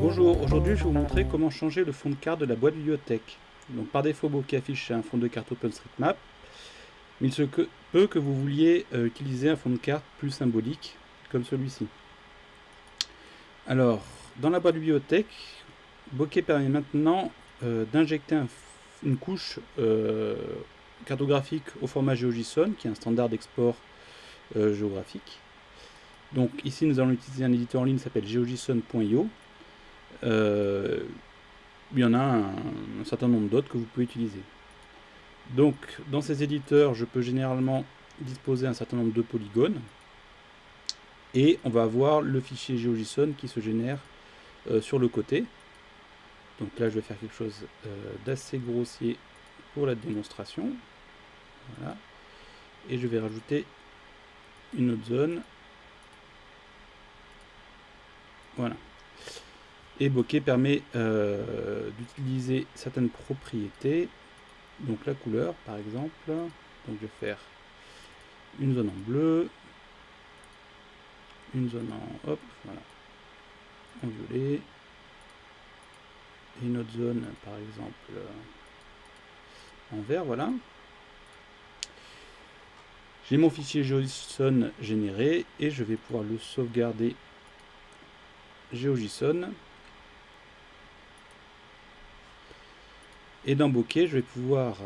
Bonjour, aujourd'hui je vais vous montrer comment changer le fond de carte de la boîte bibliothèque. Donc par défaut Bokeh affiche un fond de carte OpenStreetMap, mais il se peut que vous vouliez euh, utiliser un fond de carte plus symbolique, comme celui-ci. Alors, dans la boîte bibliothèque, Bokeh permet maintenant euh, d'injecter une couche euh, cartographique au format GeoJSON, qui est un standard d'export géographique. Donc ici nous allons utiliser un éditeur en ligne qui s'appelle geojson.io. Euh, il y en a un, certain nombre d'autres que vous pouvez utiliser. Donc dans ces éditeurs, je peux généralement disposer un certain nombre de polygones. Et on va avoir le fichier GeoJSON qui se génère euh, sur le côté. Donc là je vais faire quelque chose euh, d'assez grossier pour la démonstration. Voilà. Et je vais rajouter une autre zone Voilà. Et bokeh permet euh, d'utiliser certaines propriétés. Donc la couleur, par exemple. Donc je vais faire une zone en bleu, une zone en hop, voilà, en violet, et une autre zone, par exemple, en vert, voilà. J'ai mon fichier JSON généré et je vais pouvoir le sauvegarder GeoJSON. Et dans Bokeh, je vais pouvoir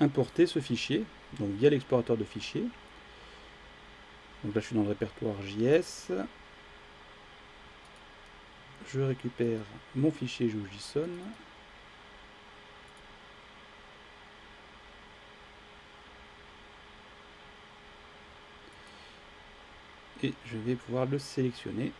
importer ce fichier, donc via l'explorateur de fichiers. Donc là, je suis dans le répertoire JS. Je récupère mon fichier GeoJSON. Et je vais pouvoir le sélectionner.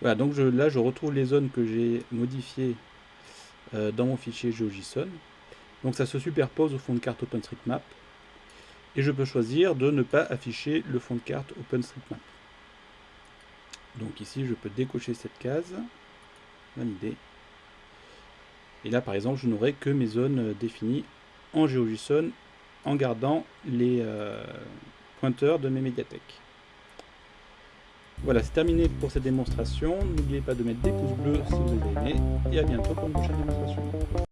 Voilà, donc là je retrouve les zones que j'ai modifiées euh, dans mon fichier GeoJSON. Donc ça se superpose au fond de carte OpenStreetMap. Et je peux choisir de ne pas afficher le fond de carte OpenStreetMap. Donc ici je peux décocher cette case. Bonne idée. Et là par exemple je n'aurai que mes zones euh, définies en GeoJSON en gardant les euh, pointeurs de mes médiathèques. Voilà, c'est terminé pour cette démonstration. N'oubliez pas de mettre des pouces bleus si vous avez aimé. Et à bientôt pour une prochaine démonstration.